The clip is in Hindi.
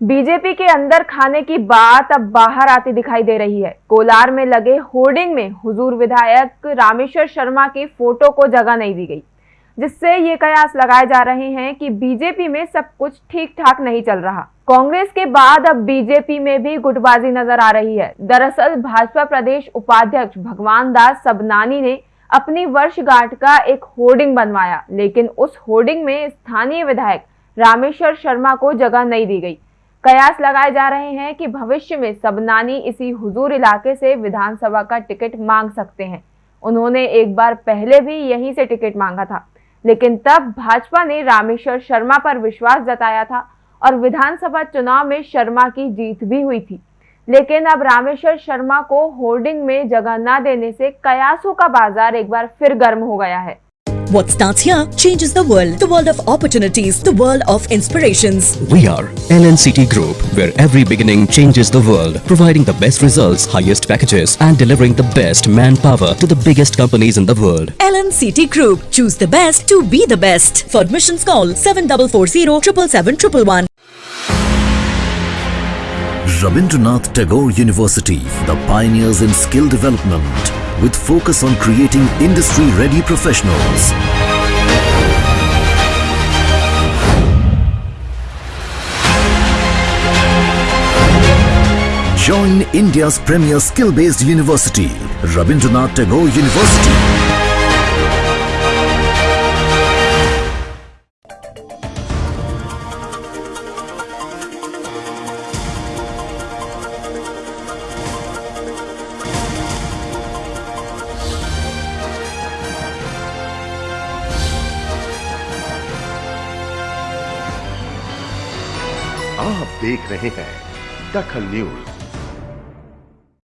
बीजेपी के अंदर खाने की बात अब बाहर आती दिखाई दे रही है। कोलार में लगे होर्डिंग में हुजूर विधायक रामेश्वर शर्मा की फ़ोटो को जगह नहीं दी गई, जिससे ये कयास लगाए जा रहे हैं कि बीजेपी में सब कुछ ठीक ठाक नहीं चल रहा। कांग्रेस के बाद अब बीजेपी में भी गुटबाजी नज़र आ रही है। दरअसल भाजपा प्रदेश उपाध्यक्ष भगवान दास सबनानी ने अपनी वर्षगांठ का एक होर्डिंग बनवाया, लेकिन उस होर्डिंग में स्थानीय विधायक रामेश्वर शर्मा को जगह नहीं दी गई। कयास लगाए जा रहे हैं कि भविष्य में सबनानी इसी हुजूर इलाके से विधानसभा का टिकट मांग सकते हैं। उन्होंने एक बार पहले भी यहीं से टिकट मांगा था। लेकिन तब भाजपा ने रामेश्वर शर्मा पर विश्वास जताया था और विधानसभा चुनाव में शर्मा की जीत भी हुई थी। लेकिन अब रामेश्वर शर्मा को होर्डिंग में जगह न देने से कयासों का बाज़ार एक बार फिर गर्म हो गया है। What starts here changes the world. The world of opportunities. The world of inspirations. We are LNCT Group, where every beginning changes the world, providing the best results, highest packages, and delivering the best manpower to the biggest companies in the world. LNCT Group. Choose the best to be the best. For admissions call 7440 777 Rabindranath Tagore University, the pioneers in skill development, with focus on creating industry-ready professionals. Join India's premier skill-based university, Rabindranath Tagore University. आप देख रहे हैं दखल न्यूज़।